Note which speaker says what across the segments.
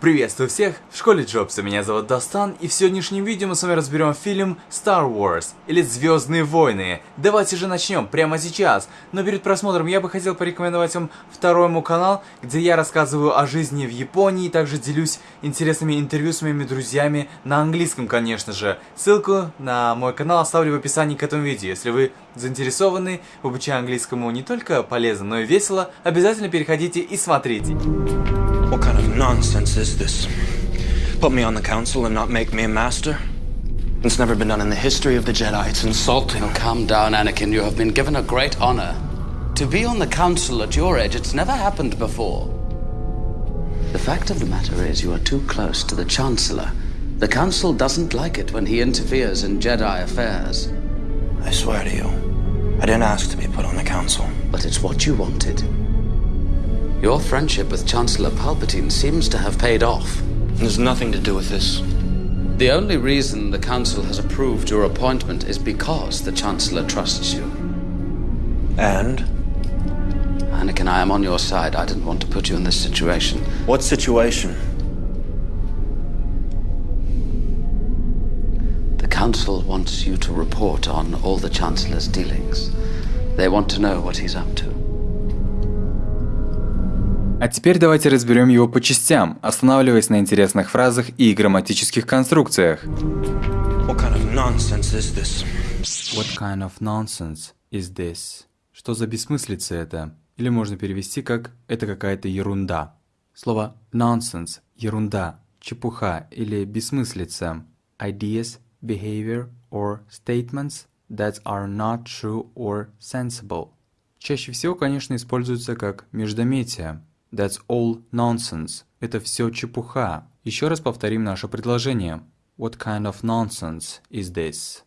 Speaker 1: Приветствую всех в школе Джобса, меня зовут Дастан, и в сегодняшнем видео мы с вами разберем фильм Star Wars, или Звездные войны. Давайте же начнем прямо сейчас. Но перед просмотром я бы хотел порекомендовать вам второй мой канал, где я рассказываю о жизни в Японии, и также делюсь интересными интервью с моими друзьями на английском, конечно же. Ссылку на мой канал оставлю в описании к этому видео. Если вы заинтересованы в обучении английскому не только полезно, но и весело, обязательно переходите и смотрите.
Speaker 2: What kind of nonsense is this? Put me on the council and not make me a master? It's never been done in the history of the Jedi. It's insulting.
Speaker 3: Calm down, Anakin. You have been given a great honor. To be on the council at your age, it's never happened before. The fact of the matter is, you are too close to the Chancellor. The council doesn't like it when he interferes in Jedi affairs.
Speaker 2: I swear to you, I didn't ask to be put on the council.
Speaker 3: But it's what you wanted. Your friendship with Chancellor Palpatine seems to have paid off.
Speaker 2: There's nothing to do with this.
Speaker 3: The only reason the Council has approved your appointment is because the Chancellor trusts you.
Speaker 2: And?
Speaker 3: Anakin, I am on your side. I didn't want to put you in this situation.
Speaker 2: What situation?
Speaker 3: The Council wants you to report on all the Chancellor's dealings. They want to know what he's up to.
Speaker 1: А теперь давайте разберем его по частям, останавливаясь на интересных фразах и грамматических конструкциях.
Speaker 2: What kind of nonsense is this?
Speaker 1: What kind of nonsense is this? Что за бессмыслица это? Или можно перевести как «это какая-то ерунда». Слово nonsense – ерунда, чепуха или бессмыслица. Ideas, behavior or statements that are not true or sensible. Чаще всего, конечно, используется как междометие. That's all nonsense. Это все чепуха. Еще раз повторим наше предложение. What kind of nonsense is this?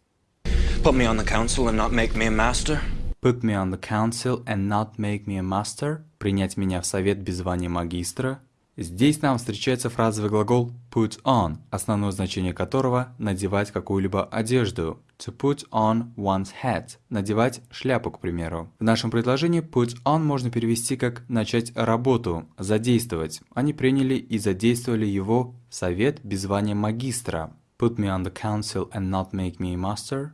Speaker 2: Put me on the council and not make me a master?
Speaker 1: Put me on the council and not make me a master. Принять меня в совет без звания магистра. Здесь нам встречается фразовый глагол put on, основное значение которого – надевать какую-либо одежду. To put on one's hat – надевать шляпу, к примеру. В нашем предложении put on можно перевести как «начать работу», «задействовать». Они приняли и задействовали его совет без звания магистра. Put me on the council and not make me a master.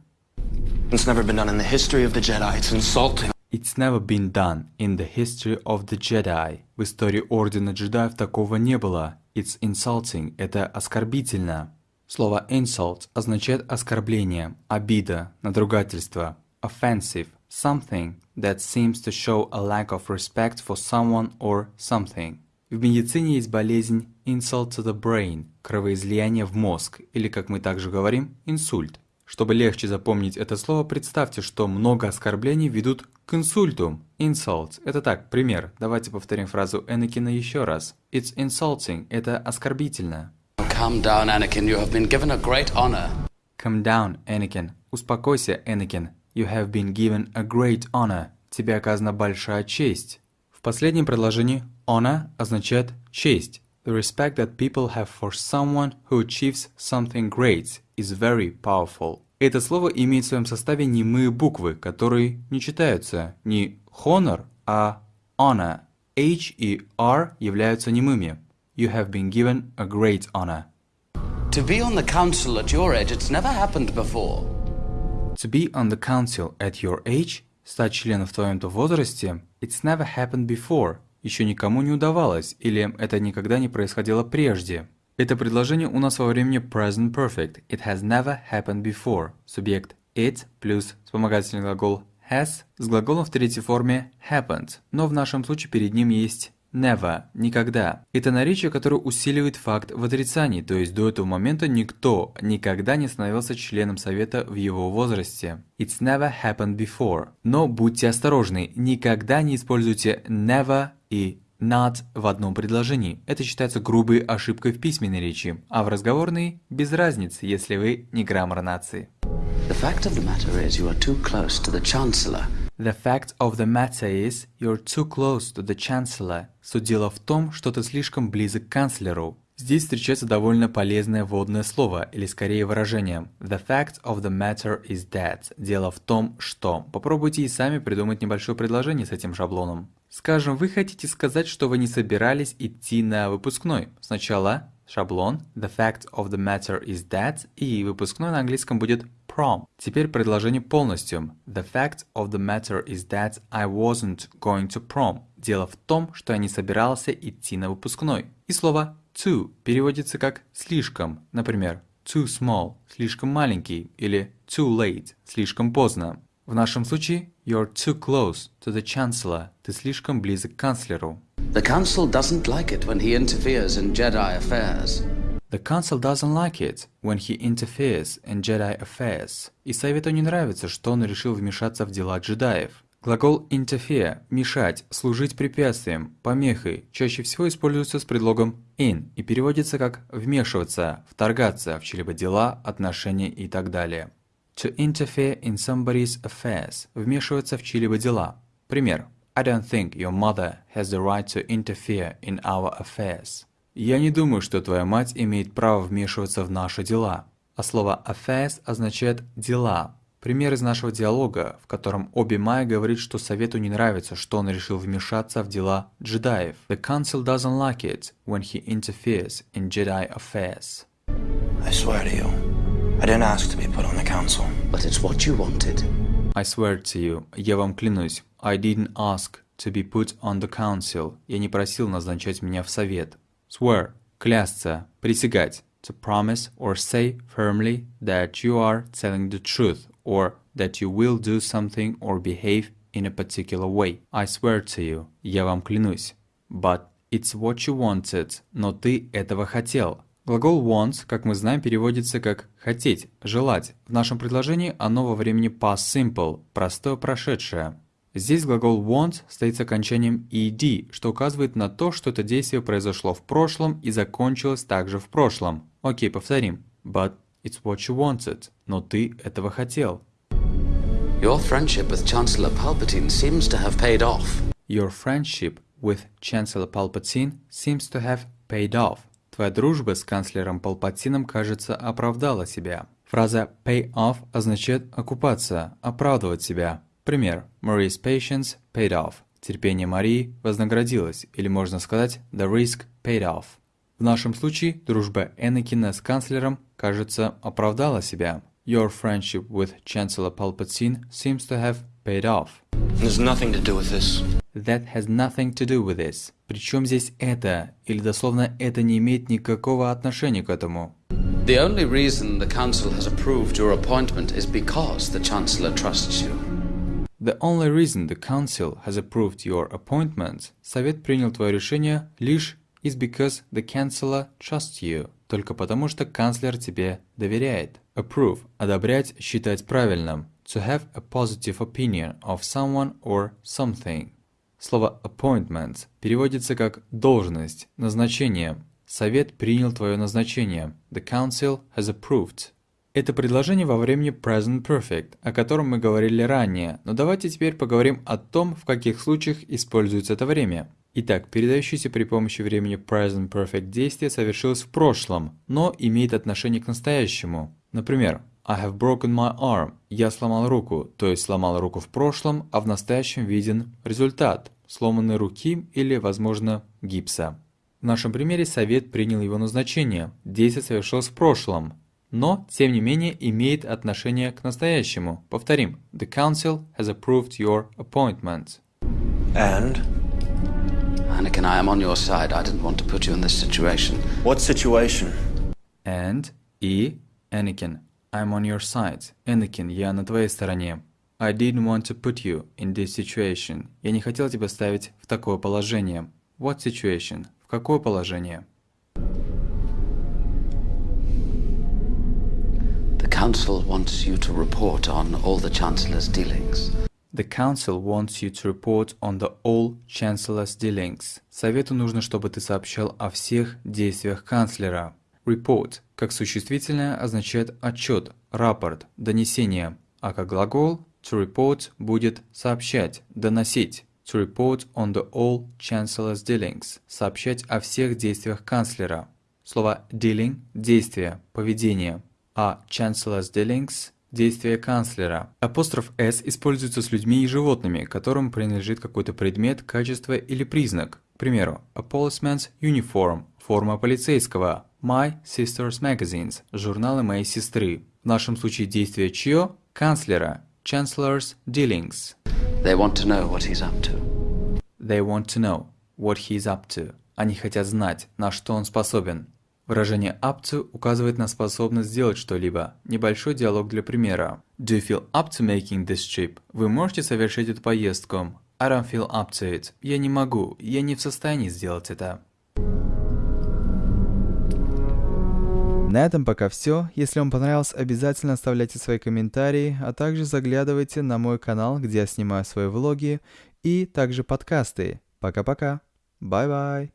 Speaker 2: It's never been done in the history of the Jedi. It's insulting.
Speaker 1: It's never been done in the history of the Jedi. В истории Ордена Джедаев такого не было. It's insulting – это оскорбительно. Слово insult означает оскорбление, обида, надругательство. Offensive – something that seems to show a lack of respect for someone or something. В медицине есть болезнь insult to the brain – кровоизлияние в мозг, или, как мы также говорим, инсульт. Чтобы легче запомнить это слово, представьте, что много оскорблений ведут к инсульту. Insult – это так, пример. Давайте повторим фразу Энакина еще раз. It's insulting – это оскорбительно.
Speaker 3: Calm down, Anakin. You have been given a great honor.
Speaker 1: Come down, Энакин. Успокойся, Энакин. You have been given a great honor. Тебе оказана большая честь. В последнем предложении honor означает честь. The respect that people have for someone who achieves something great is very powerful. Это слово имеет в своем составе немые буквы, которые не читаются не honor, а honor. H и R являются немыми. You have been given a great honor.
Speaker 3: To be on the council at your age, it's never happened before.
Speaker 1: To be on the council at your age, стать членом в твоем-то возрасте, it's never happened before, еще никому не удавалось, или это никогда не происходило прежде. Это предложение у нас во времени present perfect. It has never happened before. Субъект it плюс вспомогательный глагол has с глаголом в третьей форме happened, но в нашем случае перед ним есть never, никогда. Это наречие, которое усиливает факт в отрицании, то есть до этого момента никто никогда не становился членом совета в его возрасте. It's never happened before. Но будьте осторожны, никогда не используйте never и not в одном предложении. Это считается грубой ошибкой в письменной речи, а в разговорной – без разницы, если вы не граммар нации.
Speaker 3: The fact of the matter is you are too close to the Chancellor.
Speaker 1: The fact of the matter is you're too close to the Chancellor. Суть дела в том, что ты слишком близок к канцлеру. Здесь встречается довольно полезное вводное слово, или скорее выражение. The fact of the matter is that. Дело в том, что. Попробуйте и сами придумать небольшое предложение с этим шаблоном. Скажем, вы хотите сказать, что вы не собирались идти на выпускной. Сначала шаблон, the fact of the matter is that, и выпускной на английском будет prom. Теперь предложение полностью. The fact of the matter is that I wasn't going to prom. Дело в том, что я не собирался идти на выпускной. И слово too переводится как слишком. Например, too small – слишком маленький или too late – слишком поздно. В нашем случае you're too close to the chancellor. Ты слишком близок к канцлеру.
Speaker 3: The Council doesn't like it when he interferes in Jedi affairs.
Speaker 1: The Council doesn't like it when he interferes in Jedi affairs. И Совету не нравится, что он решил вмешаться в дела джедаев. Глагол interfere – мешать, служить препятствием, помехой чаще всего используется с предлогом in и переводится как вмешиваться, вторгаться в чьи-либо дела, отношения и так далее. To interfere in somebody's affairs – вмешиваться в чьи-либо дела. Пример. I don't think your mother has the right to interfere in our affairs. Я не думаю, что твоя мать имеет право вмешиваться в наши дела. А слово affairs означает «дела». Пример из нашего диалога, в котором Оби Май говорит, что Совету не нравится, что он решил вмешаться в дела джедаев. The Council doesn't like it when he interferes in Jedi affairs.
Speaker 2: I swear to you, I didn't ask to be put on the council.
Speaker 3: But it's what you wanted.
Speaker 1: I swear to you, я вам клянусь, I didn't ask to be put on the council. Я не просил назначать меня в совет. Swear – клясться, присягать. To promise or say firmly that you are telling the truth or that you will do something or behave in a particular way. I swear to you. Я вам клянусь. But it's what you wanted. Но ты этого хотел. Глагол want, как мы знаем, переводится как «хотеть», «желать». В нашем предложении оно во времени past simple, простое прошедшее. Здесь глагол want стоит с окончанием ed, что указывает на то, что это действие произошло в прошлом и закончилось также в прошлом. Окей, повторим. But it's what you wanted. Но ты этого хотел.
Speaker 3: Your friendship with Chancellor Palpatine seems to have paid off.
Speaker 1: Your friendship with Chancellor Palpatine seems to have paid off. Твоя дружба с канцлером Палпатином, кажется, оправдала себя. Фраза pay off означает окупаться, оправдывать себя. Пример. Marie's patience paid off. Терпение Марии вознаградилось, или можно сказать the risk paid off. В нашем случае дружба Энакина с канцлером, кажется, оправдала себя. Your friendship with Chancellor Palpatine seems to have paid off.
Speaker 2: There's nothing to do with this.
Speaker 1: That has nothing to do with this. Причем здесь это, или дословно это не имеет никакого отношения к этому.
Speaker 3: The only reason the Council has approved your appointment is because the Chancellor trusts you.
Speaker 1: The only reason the council has approved your appointment, совет принял твое решение лишь is because the chancellor trusts you, только потому что канцлер тебе доверяет. Approve – одобрять, считать правильным. To have a positive opinion of someone or something. Слово appointment переводится как должность, назначение. Совет принял твое назначение. The council has approved. Это предложение во времени present perfect, о котором мы говорили ранее, но давайте теперь поговорим о том, в каких случаях используется это время. Итак, передающееся при помощи времени present perfect действие совершилось в прошлом, но имеет отношение к настоящему. Например, I have broken my arm. Я сломал руку, то есть сломал руку в прошлом, а в настоящем виден результат – сломанной руки или, возможно, гипса. В нашем примере совет принял его назначение. Действие совершилось в прошлом, но, тем не менее, имеет отношение к настоящему. Повторим. The council has approved your appointment.
Speaker 2: And?
Speaker 3: Anakin, I am on your side. I didn't want to put you in this situation.
Speaker 2: What situation?
Speaker 1: And и Anakin, I'm on your side. Anakin, я на твоей стороне. I didn't want to put you in this situation. Я не хотел тебя ставить в такое положение. What situation? В какое положение?
Speaker 3: The Council wants you to report on all the Chancellor's dealings.
Speaker 1: The council wants you to report on the all chancellor's dealings. Совету нужно, чтобы ты сообщал о всех действиях канцлера. Report, как существительное, означает отчет, рапорт, донесение, а как глагол to report будет сообщать, доносить. To report on the all chancellor's dealings. Сообщать о всех действиях канцлера. Слово dealing – действие, поведение, а chancellor's dealings – Действие канцлера. Апостроф S используется с людьми и животными, которым принадлежит какой-то предмет, качество или признак. К примеру, a policeman's uniform – форма полицейского, my sister's magazines – журналы моей сестры. В нашем случае действие чье? Канцлера. Chancellor's dealings.
Speaker 3: They want to know what he's up to.
Speaker 1: They want to know what he's up to. Они хотят знать, на что он способен. Выражение up to указывает на способность сделать что-либо. Небольшой диалог для примера. Do you feel up to making this trip? Вы можете совершить эту поездку? I don't feel up to it. Я не могу. Я не в состоянии сделать это. На этом пока все. Если вам понравилось, обязательно оставляйте свои комментарии, а также заглядывайте на мой канал, где я снимаю свои влоги и также подкасты. Пока-пока. Бай-бай.